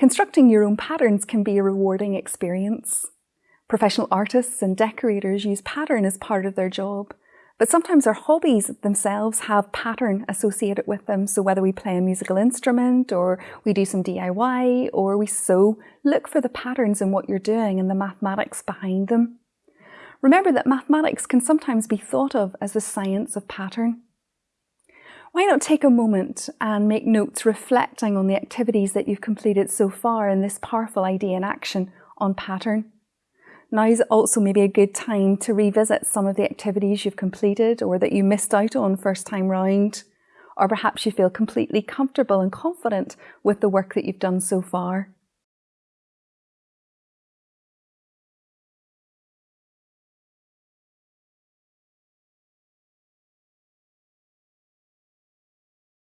Constructing your own patterns can be a rewarding experience. Professional artists and decorators use pattern as part of their job, but sometimes our hobbies themselves have pattern associated with them. So whether we play a musical instrument or we do some DIY or we sew, look for the patterns in what you're doing and the mathematics behind them. Remember that mathematics can sometimes be thought of as the science of pattern. Why not take a moment and make notes reflecting on the activities that you've completed so far in this powerful idea in action on pattern. Now is also maybe a good time to revisit some of the activities you've completed or that you missed out on first time round. Or perhaps you feel completely comfortable and confident with the work that you've done so far.